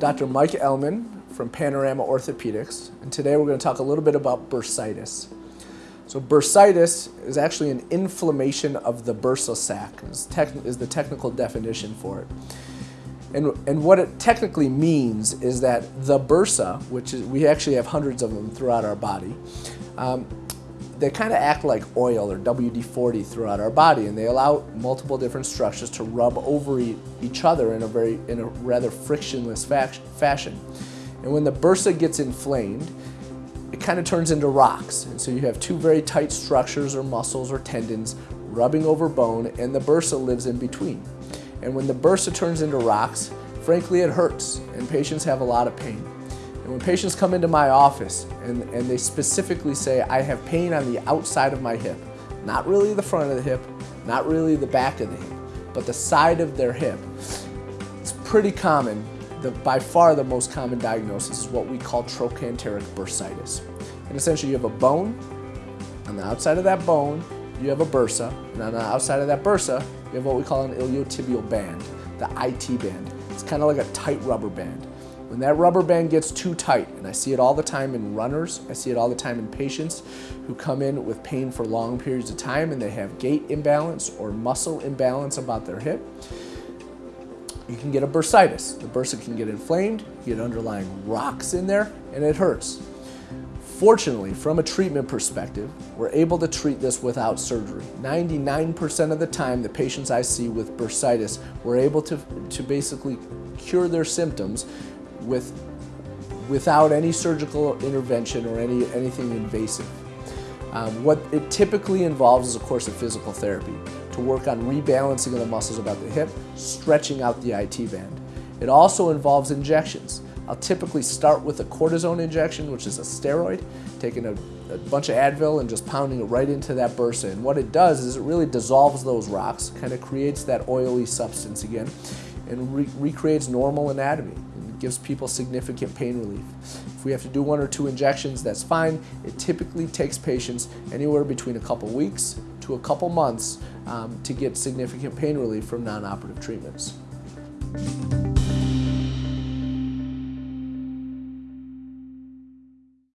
Dr. Mike Ellman from Panorama Orthopedics, and today we're going to talk a little bit about bursitis. So bursitis is actually an inflammation of the bursal sac, is, is the technical definition for it. And, and what it technically means is that the bursa, which is, we actually have hundreds of them throughout our body, um, they kind of act like oil or WD-40 throughout our body and they allow multiple different structures to rub over e each other in a very in a rather frictionless fashion. And when the bursa gets inflamed, it kind of turns into rocks. And so you have two very tight structures or muscles or tendons rubbing over bone and the bursa lives in between. And when the bursa turns into rocks, frankly it hurts and patients have a lot of pain. And when patients come into my office and, and they specifically say, I have pain on the outside of my hip, not really the front of the hip, not really the back of the hip, but the side of their hip, it's pretty common. The, by far the most common diagnosis is what we call trochanteric bursitis. And essentially you have a bone, on the outside of that bone, you have a bursa, and on the outside of that bursa, you have what we call an iliotibial band, the IT band. It's kind of like a tight rubber band. When that rubber band gets too tight, and I see it all the time in runners, I see it all the time in patients who come in with pain for long periods of time and they have gait imbalance or muscle imbalance about their hip, you can get a bursitis. The bursa can get inflamed, you get underlying rocks in there, and it hurts. Fortunately, from a treatment perspective, we're able to treat this without surgery. 99% of the time, the patients I see with bursitis, we're able to, to basically cure their symptoms with, without any surgical intervention or any, anything invasive. Um, what it typically involves is a course of physical therapy to work on rebalancing of the muscles about the hip, stretching out the IT band. It also involves injections. I'll typically start with a cortisone injection, which is a steroid, taking a, a, bunch of Advil and just pounding it right into that bursa. And what it does is it really dissolves those rocks, kind of creates that oily substance again, and re recreates normal anatomy gives people significant pain relief. If we have to do one or two injections, that's fine. It typically takes patients anywhere between a couple weeks to a couple months um, to get significant pain relief from non-operative treatments.